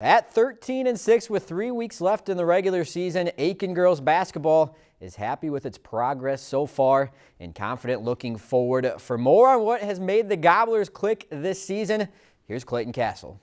At 13 and 6 with three weeks left in the regular season, Aitkin girls basketball is happy with its progress so far and confident looking forward. For more on what has made the Gobblers click this season, here's Clayton Castle.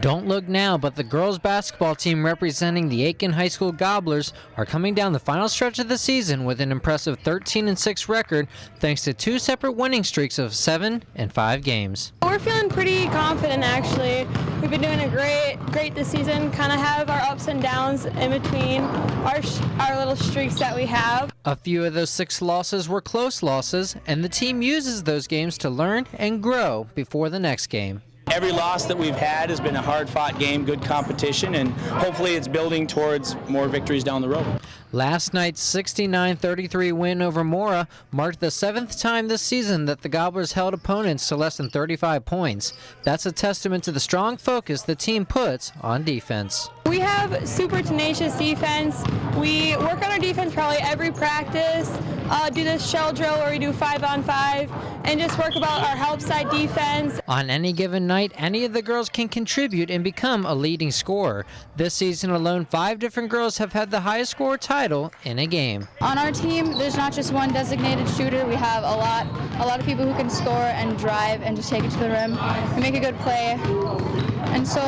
Don't look now, but the girls basketball team representing the Aitkin High School Gobblers are coming down the final stretch of the season with an impressive 13 and 6 record thanks to two separate winning streaks of 7 and 5 games. We're feeling pretty confident actually. We've been doing a great great this season. Kind of have our ups and downs in between our our little streaks that we have. A few of those 6 losses were close losses and the team uses those games to learn and grow before the next game. Every loss that we've had has been a hard-fought game, good competition, and hopefully it's building towards more victories down the road. Last night's 69-33 win over Mora marked the seventh time this season that the Gobblers held opponents to less than 35 points. That's a testament to the strong focus the team puts on defense. We have super tenacious defense. We work on our defense probably every practice, uh, do this shell drill where we do five on five, and just work about our help side defense. On any given night, any of the girls can contribute and become a leading scorer. This season alone, five different girls have had the highest score title in a game. On our team, there's not just one designated shooter. We have a lot, a lot of people who can score and drive and just take it to the rim and make a good play. And so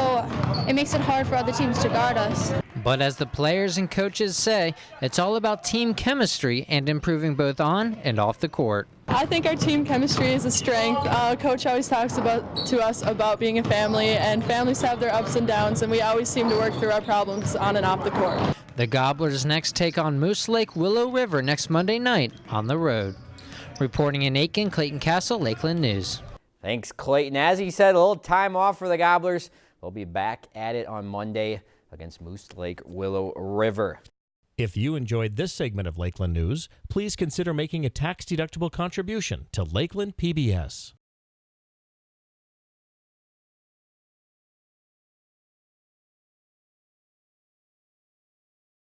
it makes it hard for other teams to guard us. But as the players and coaches say, it's all about team chemistry and improving both on and off the court. I think our team chemistry is a strength. Uh, Coach always talks about to us about being a family, and families have their ups and downs, and we always seem to work through our problems on and off the court. The Gobblers next take on Moose Lake Willow River next Monday night on the road. Reporting in Aitkin, Clayton Castle, Lakeland News. Thanks, Clayton. As he said, a little time off for the Gobblers. They'll be back at it on Monday against Moose Lake Willow River. If you enjoyed this segment of Lakeland News, please consider making a tax-deductible contribution to Lakeland PBS.